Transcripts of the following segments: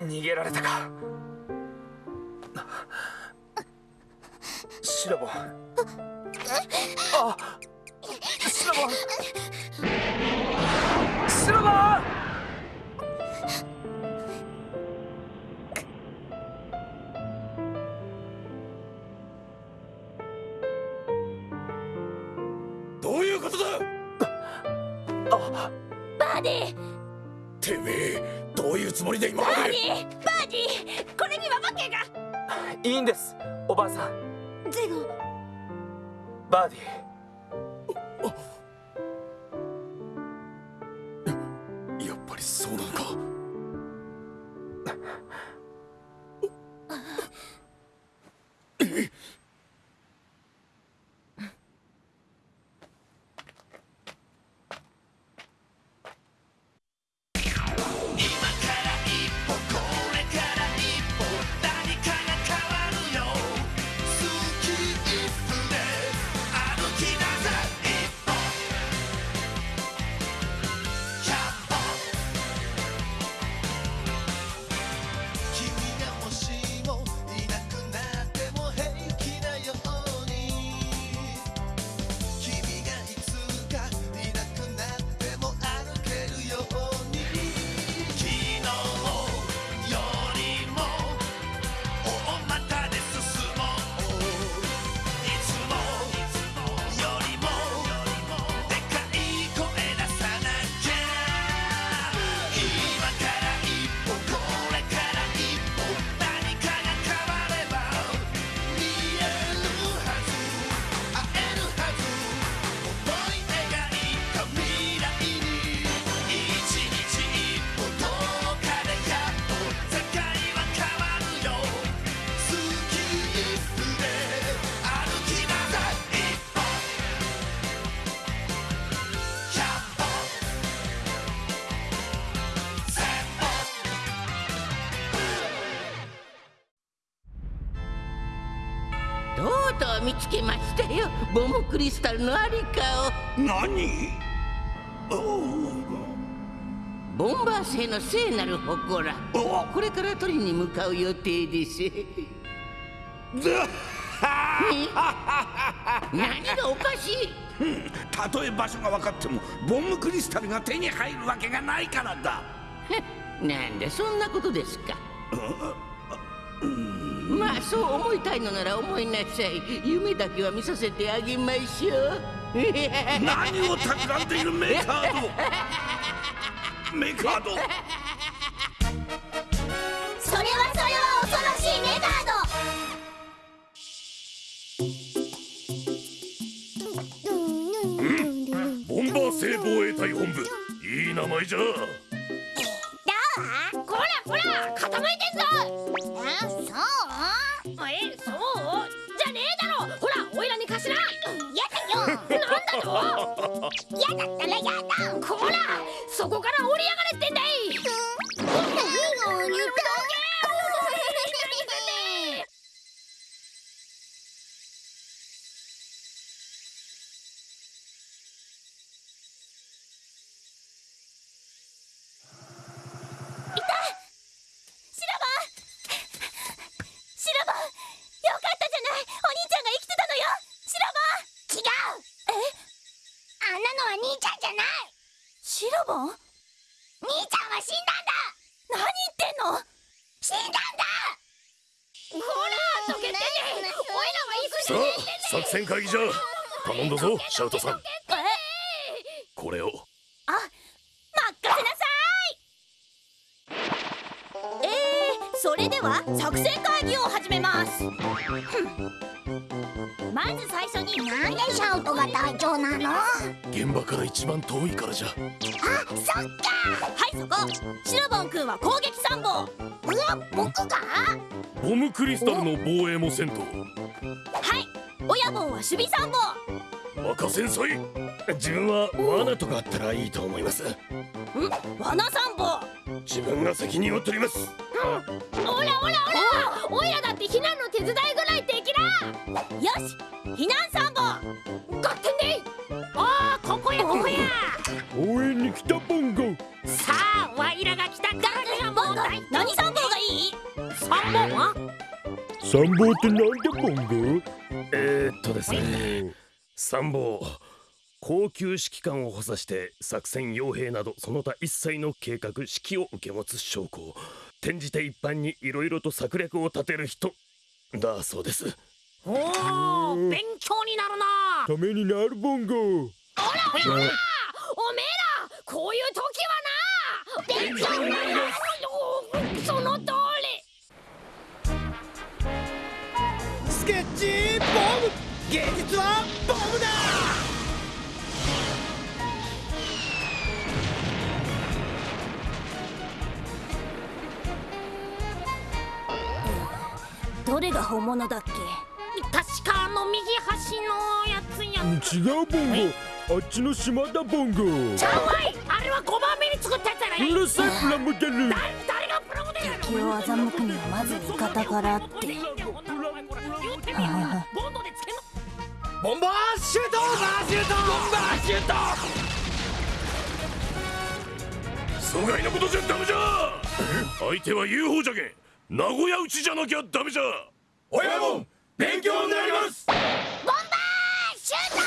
逃げられたか。シラボン。あシラボン。シラボン！バーディバーこれには訳が。いいんですおばあさん。ゼゴ。バーディやっぱりそうなのか見つけましたよ。ボムクリスタルのありか何？おをボンバー製の聖なる祠。おこれから取りに向かう予定です。何がおかしい？たとえ場所が分かってもボムクリスタルが手に入るわけがないからだ。なんでそんなことですか？まあそう思いたいのなら思いなさい。夢だけは見させてあげましょう。何を企んでいるメカード メカードそれはそれは恐ろしいメガーボンバー製防衛隊本部いい名前じゃドこらこら傾いてん？ぞそう？じゃねえだろ。ほらおいらに貸しな。やだよなん。だとやだったらやだ。こらそこから降りやがれってんだい。何を言ったシラバンシラバンよかったじゃないお兄ちゃんが生きてたのよシラバン違うえあんなのは兄ちゃんじゃないシラバン兄ちゃんは死んだんだ何言ってんの死んだんだほらどけてねおいらは行く会議じゃ。頼んだぞシャウトさん。えこれを。あ任せなさい。えー、それでは作戦会議を始めます。まず最初になんでシャウトが隊長なの。あ現場から一番遠いからじゃ。そっか。はいそこ。シロボン君は攻撃参謀。うわ僕が？ボムクリスタルの防衛もせんと。はい親分は守備参謀。任せんさい。自分は罠とかあったらいいと思います。ん？罠参謀。自分が責任を取ります。おらおらおら。おいらだって避難の手伝いぐらいできらよし避難参謀。ガッテンでい。ああここやここや。応援に来たボンゴさあワイらが来た。からがボンゴ何参謀が参謀？ってなんだボンゴえー、っとですね。参謀高級指揮官を補佐して作戦傭兵などその他一切の計画指揮を受け持つ将校。転じて一般にいろいろと策略を立てる人。だそうです。おお勉強になるな。ためになるボンゴおめえらこういう時はな。勉強になるその通り。スケッチボム芸術はボムだ！どれが本物だっけ？確かあの右端のやつや。違うボンゴ。あっちの島だボンゴ。ちゃうわい！あれは5番目に作ったやつやない？うるさいプラモデル。誰誰がプラモデルや敵を欺くにはまず味方からってボンバーシュートボンバーシュートボンバーシュート阻害のことじゃダメじゃ相手は UFO じゃけん名古屋打ちじゃなきゃダメじゃ親も勉強になります。ボンバーシュート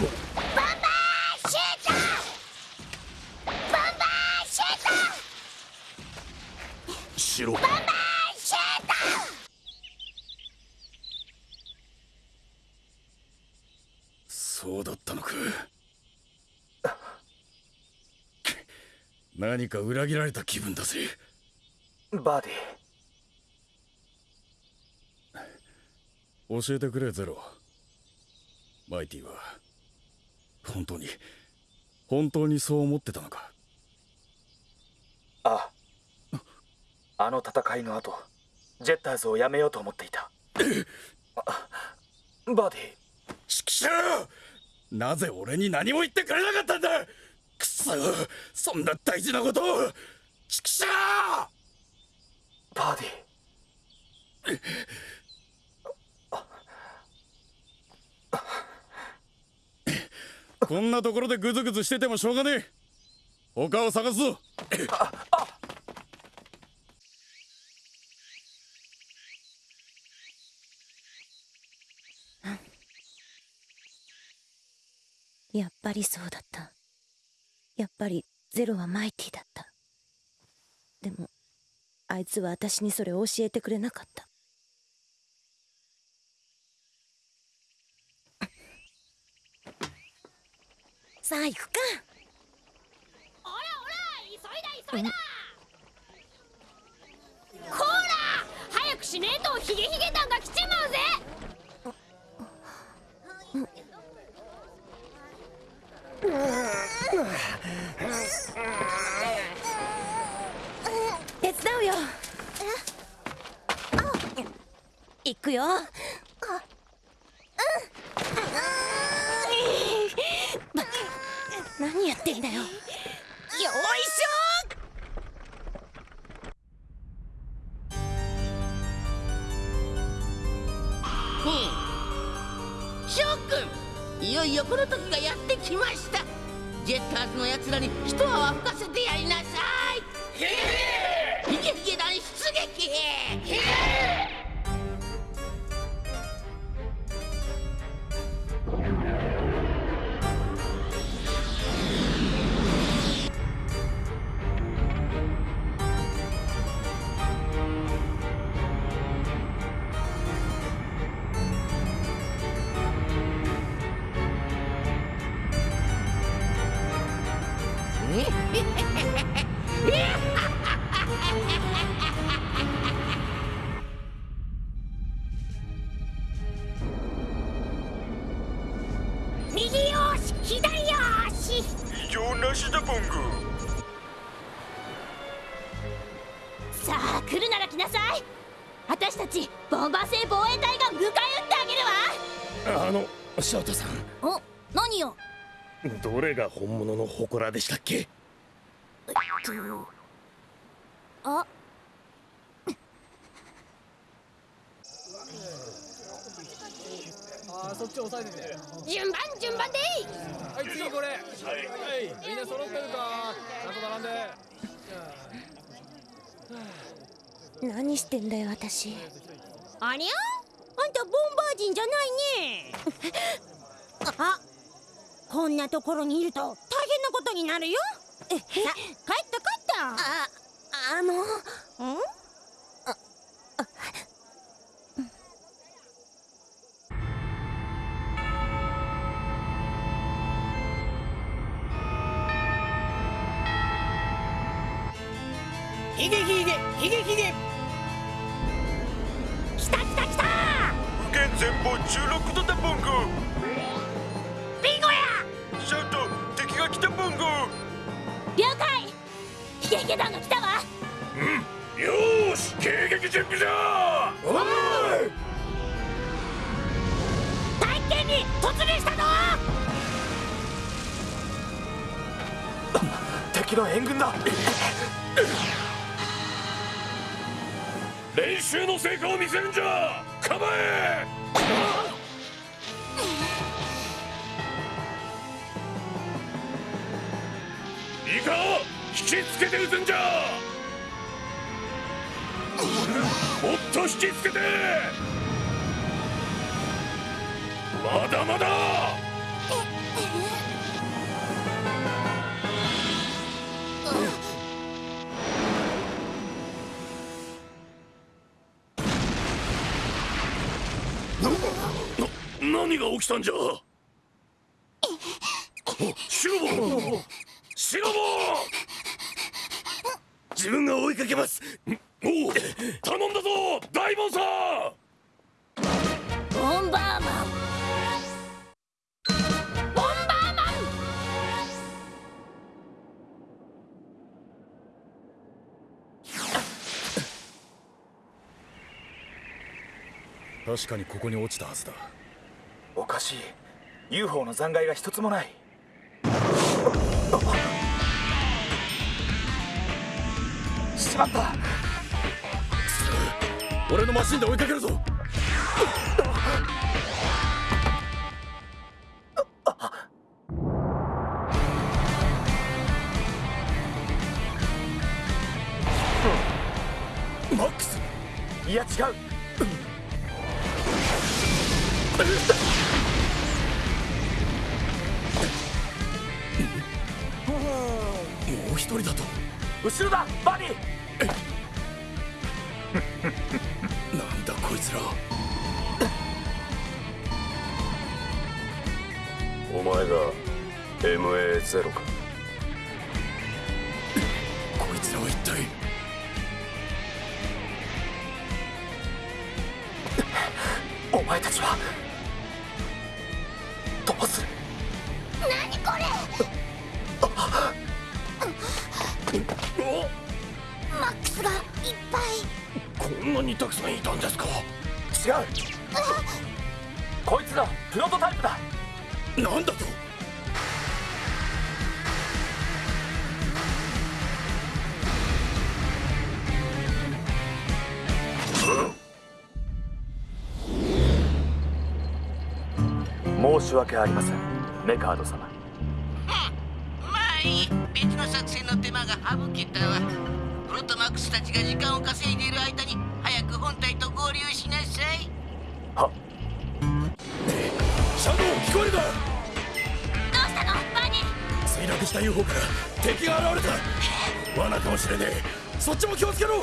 ボンバーシュートボンバーシュートしろボンバーシュートそうだったのか何か裏切られた気分だぜ。バディ。教えてくれゼロ。マイティは本当に本当にそう思ってたのか。あ。あの戦いの後ジェッターズをやめようと思っていた。あバディ。指揮者なぜ俺に何も言ってくれなそそんな大事なことを。指揮者バディこんなところでグズグズしててもしょうがねえ。他を探すぞ。やっぱりそうだったやっぱりゼロはマイティだった。でもあいつは私にそれを教えてくれなかった。さあ行くか。おらおら急いだ急いだ。こら早くしねえとヒゲヒゲ団が来ちまうぜ手伝うよ。行くよ。何やってんだよ。よいし翔くんいよいよこの時がやってきました。ジェッターズのやつらに一泡吹かせてやりなさい。ヒゲヒゲ団出撃異常なしだボンゴさあ来るなら来なさい。私たちボンバー製防衛隊が迎え撃ってあげるわ。あの翔太さん。お何よ。どれが本物の祠でしたっけ？あ順番順番でいはい次これ。はい。みんな揃ってるか。ちゃんと並んで。何してんだよ私。ありゃ？あんたボンバー人じゃないね。あこんなところにいると大変なことになるよ。さ帰った帰った。ああのん？準備だおい大剣に突入したぞ敵の援軍だ練習の成果を見せるんじゃ構えいいか引きつけて撃つんじゃもっと引きつけて！まだまだ！な何が起きたんじゃ？シロボシロボ自分が追いかけます！おう頼んだぞ大門さん！ボンバーマン。ボンバーマン！確かにここに落ちたはずだ。おかしい。UFO の残骸が一つもない。しまった俺のマシンで追いかけるぞ。マックス。いや違う。うん MA0 か。こいつらは一体。お前たちはどうする？何これ？マックスがいっぱい。こんなにたくさんいたんですか？違う。こいつがプロトタイプだ。なんだと？申し訳ありません。メカード様。まあいい。別の作戦の手間が省けたわ。プロトマックスたちが時間を稼いでいる間に早く本体と合流しなさい。は。シャドウ聞こえるかどうしたの？バニー。墜落した UFO から敵が現れた。罠かもしれねえ。そっちも気をつけろ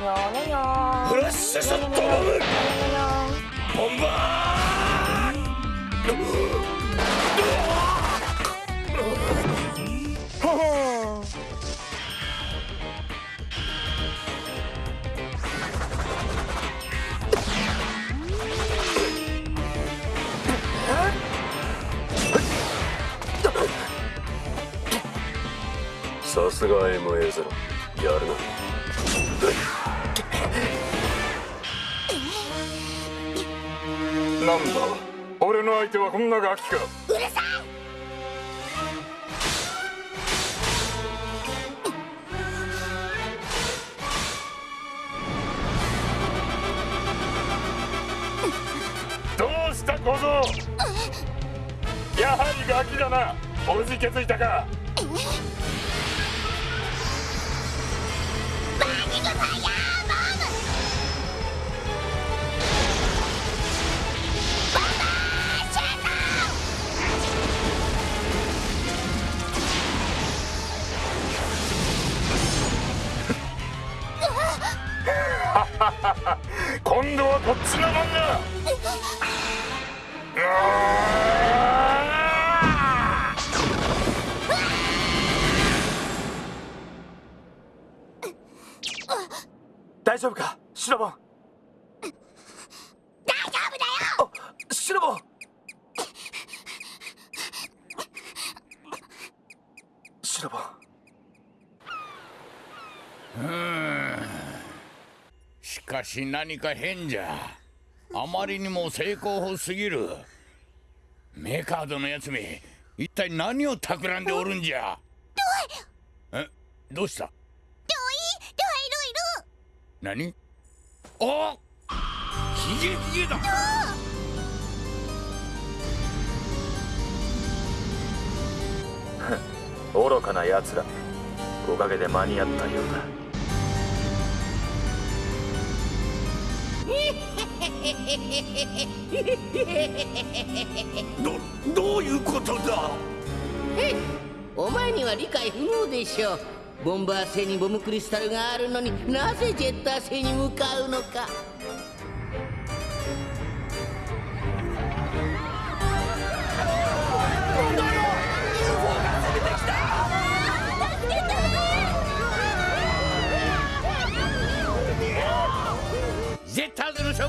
フラッシュショットボムボンバー。さすが MA0 やるな。なんだ？俺の相手はこんなガキか。うるさいどうした小僧？やはりガキだな。おじけづいたか。しかし何か変じゃ。あまりにも成功法すぎる。メカードのやつめ一体何を企んでおるんじゃ。え？どうした？どうい？どいるいる何？おヒゲヒゲだ。愚かな奴ら。おかげで間に合ったようだ どどういうことだ？えお前には理解不能でしょう。ボンバー星にボムクリスタルがあるのになぜジェッター星に向かうのか。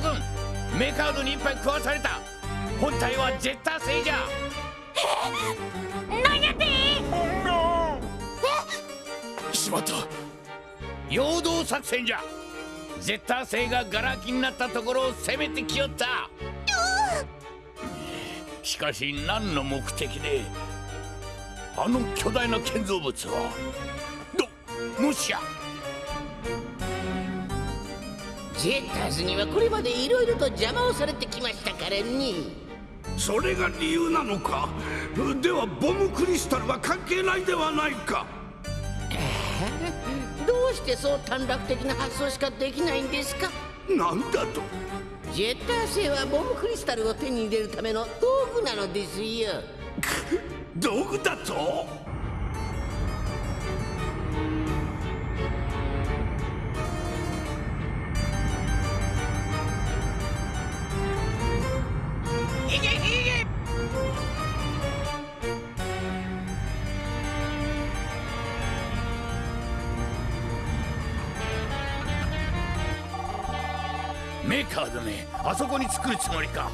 軍メカードに一杯食わされた。本体はジェッター星じゃ。何やってしまった。陽動作戦じゃ。ジェッター星がガラ空きになったところを攻めてきよった。しかし何の目的であの巨大な建造物はどもしやジェッターズにはこれまでいろいろと邪魔をされてきましたからね。それが理由なのか？ではボムクリスタルは関係ないではないか。どうしてそう短絡的な発想しかできないんですか？なんだと？ジェッター星はボムクリスタルを手に入れるための道具なのですよ。道具だと？メーカーだね。あそこに作るつもりか。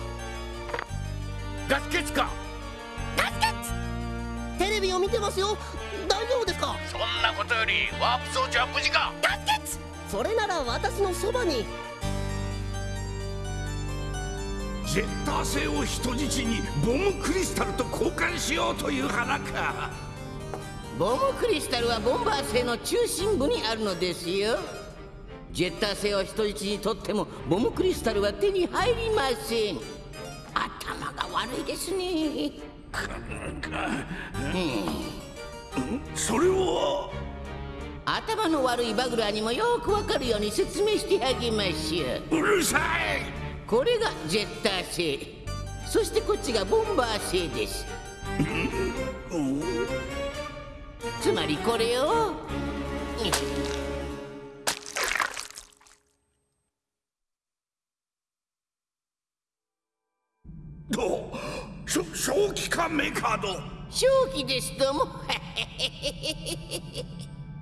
ガス欠か。テレビを見てますよ。大丈夫ですか？そんなことよりワープ装置は無事か。それなら私のそばに。ジェッター星を人質にボムクリスタルと交換しようという花か。ボムクリスタルはボンバー星の中心部にあるのですよジェッター星を人質にとってもボムクリスタルは手に入りません。頭が悪いですね。それは？頭の悪いバグラーにもよくわかるように説明してあげましょう。うるさい！これがジェッター星。そしてこっちがボンバー星です。つまりこれを。ど正気かメカード正気ですとも。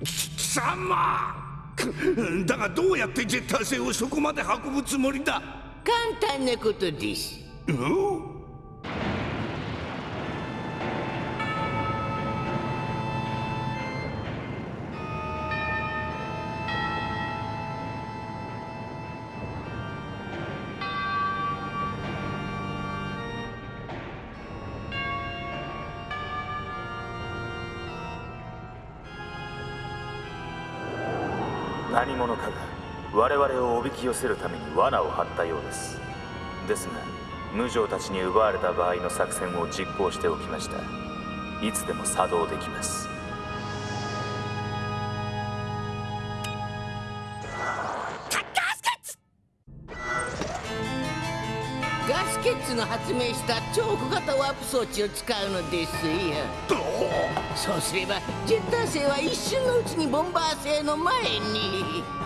貴様。だがどうやってジェッター星をそこまで運ぶつもりだ？簡単なことです。うき寄せるために罠を張ったようです。ですが無常たちに奪われた場合の作戦を実行しておきました。いつでも作動できます。ガスケツの発明した超小型ワープ装置を使うのですよ。そうすればジェッター星は一瞬のうちにボンバー星の前に。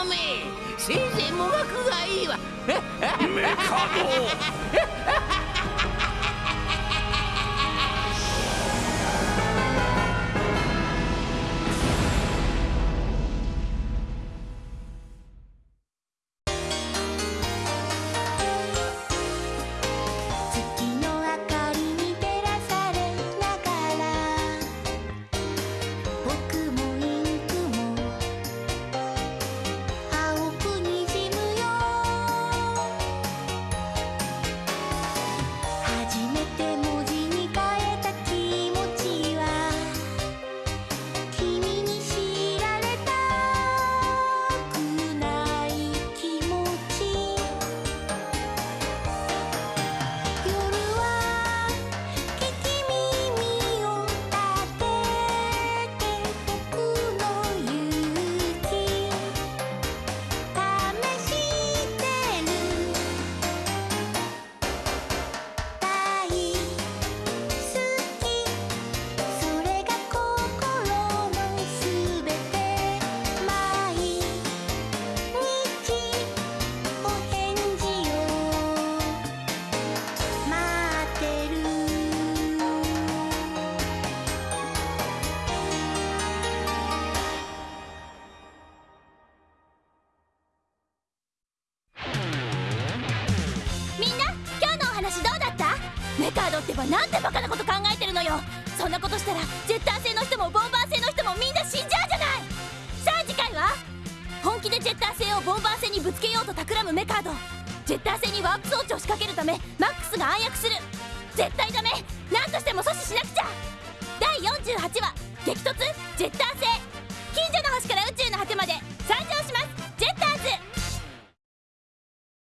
もめせいぜいもがくがいいわ。メカド なんてバカなこと考えてるのよ。そんなことしたらジェッター製の人もボンバー製の人もみんな死んじゃうじゃない。さあ次回は本気でジェッター製をボンバー製にぶつけようと企むメカード。ジェッター製にワープ装置を仕掛けるためマックスが暗躍する。絶対ダメ。何としても阻止しなくちゃ。第48話激突。ジェッター